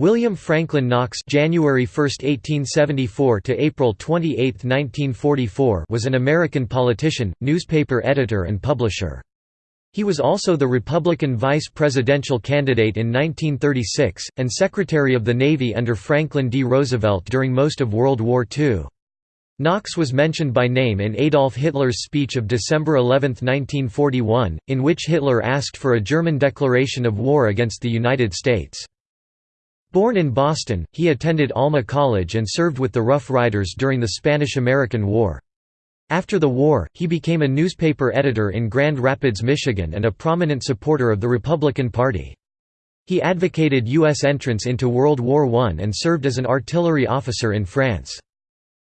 William Franklin Knox January 1, 1874 to April 28, 1944 was an American politician, newspaper editor and publisher. He was also the Republican vice presidential candidate in 1936, and Secretary of the Navy under Franklin D. Roosevelt during most of World War II. Knox was mentioned by name in Adolf Hitler's speech of December 11, 1941, in which Hitler asked for a German declaration of war against the United States. Born in Boston, he attended Alma College and served with the Rough Riders during the Spanish–American War. After the war, he became a newspaper editor in Grand Rapids, Michigan and a prominent supporter of the Republican Party. He advocated U.S. entrance into World War I and served as an artillery officer in France.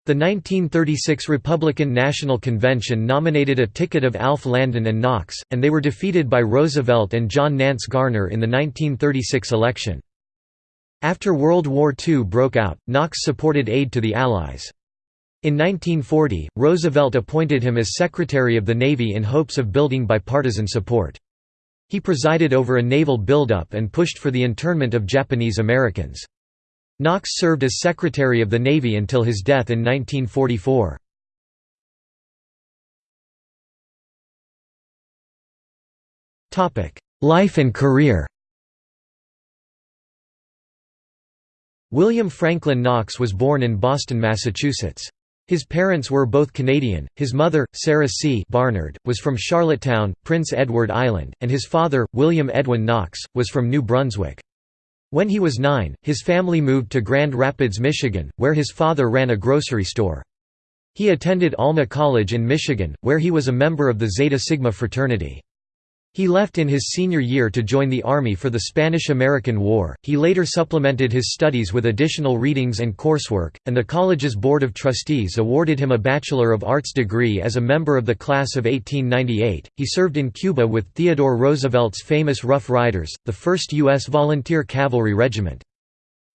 The 1936 Republican National Convention nominated a ticket of Alf Landon and Knox, and they were defeated by Roosevelt and John Nance Garner in the 1936 election. After World War II broke out, Knox supported aid to the Allies. In 1940, Roosevelt appointed him as Secretary of the Navy in hopes of building bipartisan support. He presided over a naval buildup and pushed for the internment of Japanese Americans. Knox served as Secretary of the Navy until his death in 1944. Life and career William Franklin Knox was born in Boston, Massachusetts. His parents were both Canadian, his mother, Sarah C. Barnard, was from Charlottetown, Prince Edward Island, and his father, William Edwin Knox, was from New Brunswick. When he was nine, his family moved to Grand Rapids, Michigan, where his father ran a grocery store. He attended Alma College in Michigan, where he was a member of the Zeta Sigma fraternity. He left in his senior year to join the Army for the Spanish–American War. He later supplemented his studies with additional readings and coursework, and the college's Board of Trustees awarded him a Bachelor of Arts degree as a member of the class of 1898. He served in Cuba with Theodore Roosevelt's famous Rough Riders, the 1st U.S. Volunteer Cavalry Regiment.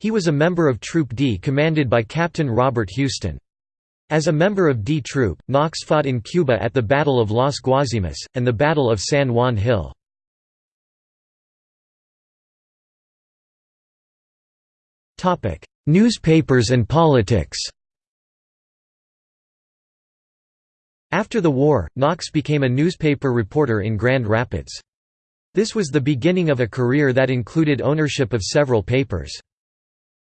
He was a member of Troop D commanded by Captain Robert Huston. As a member of D Troop, Knox fought in Cuba at the Battle of Las Guasimas, and the Battle of San Juan Hill. Newspapers and politics After the war, Knox became a newspaper reporter in Grand Rapids. This was the beginning of a career that included ownership of several papers.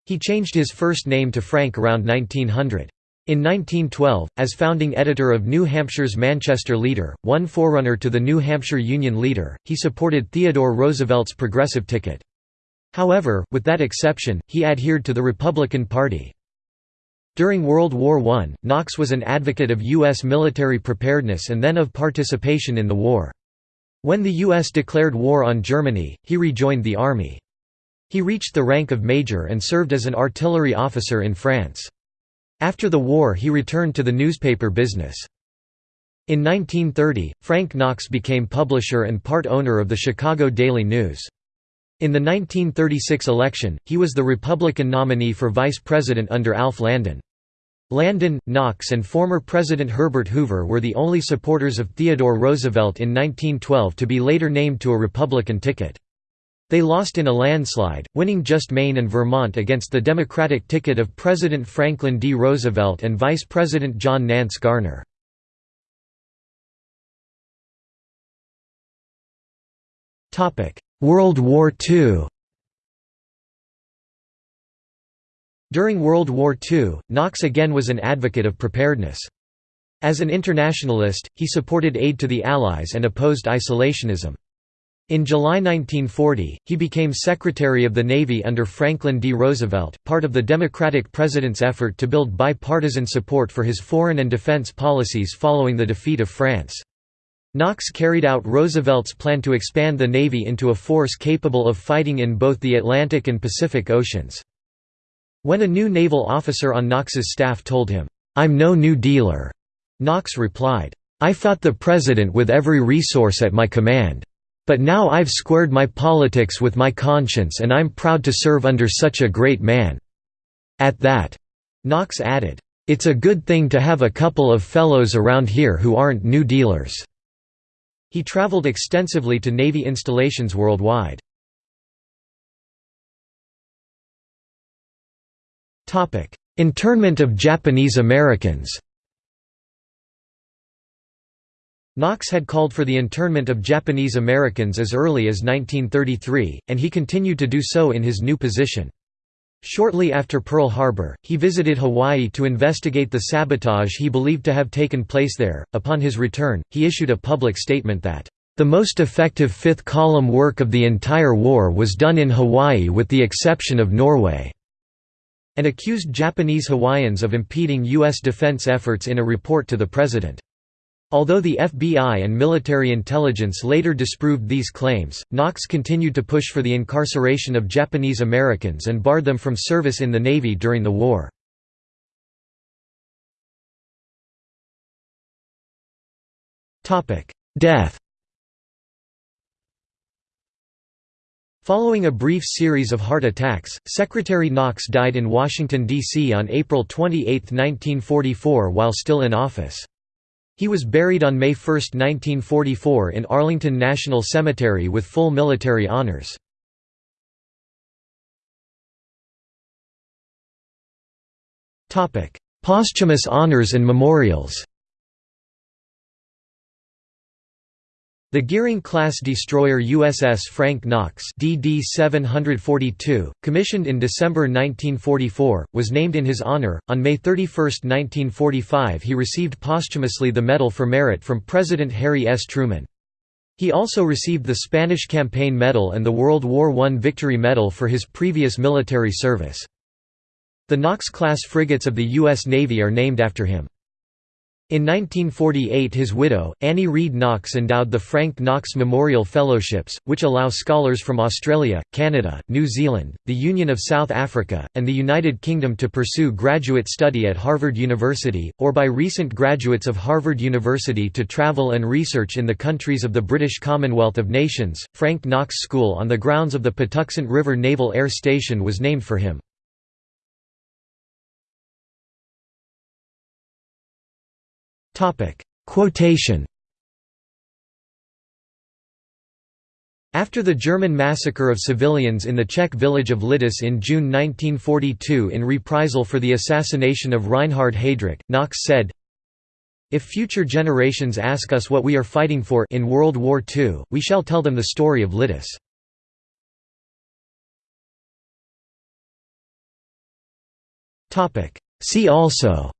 He changed his first name to Frank around 1900. In 1912, as founding editor of New Hampshire's Manchester Leader, one forerunner to the New Hampshire Union Leader, he supported Theodore Roosevelt's progressive ticket. However, with that exception, he adhered to the Republican Party. During World War I, Knox was an advocate of U.S. military preparedness and then of participation in the war. When the U.S. declared war on Germany, he rejoined the army. He reached the rank of major and served as an artillery officer in France. After the war he returned to the newspaper business. In 1930, Frank Knox became publisher and part owner of the Chicago Daily News. In the 1936 election, he was the Republican nominee for vice president under Alf Landon. Landon, Knox and former President Herbert Hoover were the only supporters of Theodore Roosevelt in 1912 to be later named to a Republican ticket. They lost in a landslide, winning just Maine and Vermont against the Democratic ticket of President Franklin D. Roosevelt and Vice President John Nance Garner. World War II During World War II, Knox again was an advocate of preparedness. As an internationalist, he supported aid to the Allies and opposed isolationism. In July 1940, he became Secretary of the Navy under Franklin D. Roosevelt, part of the Democratic president's effort to build bipartisan support for his foreign and defense policies following the defeat of France. Knox carried out Roosevelt's plan to expand the Navy into a force capable of fighting in both the Atlantic and Pacific Oceans. When a new naval officer on Knox's staff told him, "'I'm no New Dealer'", Knox replied, "'I fought the President with every resource at my command. But now I've squared my politics with my conscience and I'm proud to serve under such a great man." At that, Knox added, "It's a good thing to have a couple of fellows around here who aren't New Dealers." He traveled extensively to Navy installations worldwide. Internment of Japanese Americans Knox had called for the internment of Japanese Americans as early as 1933, and he continued to do so in his new position. Shortly after Pearl Harbor, he visited Hawaii to investigate the sabotage he believed to have taken place there. Upon his return, he issued a public statement that, The most effective fifth column work of the entire war was done in Hawaii with the exception of Norway, and accused Japanese Hawaiians of impeding U.S. defense efforts in a report to the President. Although the FBI and military intelligence later disproved these claims, Knox continued to push for the incarceration of Japanese Americans and barred them from service in the Navy during the war. Death Following a brief series of heart attacks, Secretary Knox died in Washington, D.C. on April 28, 1944 while still in office. He was buried on May 1, 1944 in Arlington National Cemetery with full military honors. Posthumous honors and memorials The Gearing-class destroyer USS Frank Knox DD 742, commissioned in December 1944, was named in his honor. On May 31, 1945 he received posthumously the Medal for Merit from President Harry S. Truman. He also received the Spanish Campaign Medal and the World War I Victory Medal for his previous military service. The Knox-class frigates of the U.S. Navy are named after him. In 1948 his widow, Annie Reed Knox endowed the Frank Knox Memorial Fellowships, which allow scholars from Australia, Canada, New Zealand, the Union of South Africa, and the United Kingdom to pursue graduate study at Harvard University, or by recent graduates of Harvard University to travel and research in the countries of the British Commonwealth of Nations. Frank Knox School on the grounds of the Patuxent River Naval Air Station was named for him. Quotation After the German massacre of civilians in the Czech village of Lidice in June 1942 in reprisal for the assassination of Reinhard Heydrich, Knox said, If future generations ask us what we are fighting for in World War II, we shall tell them the story of Lidice. See also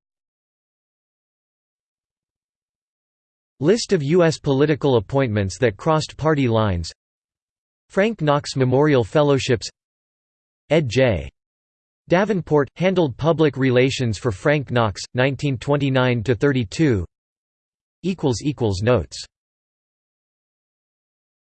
List of U.S. political appointments that crossed party lines Frank Knox Memorial Fellowships Ed J. Davenport, handled public relations for Frank Knox, 1929–32 Notes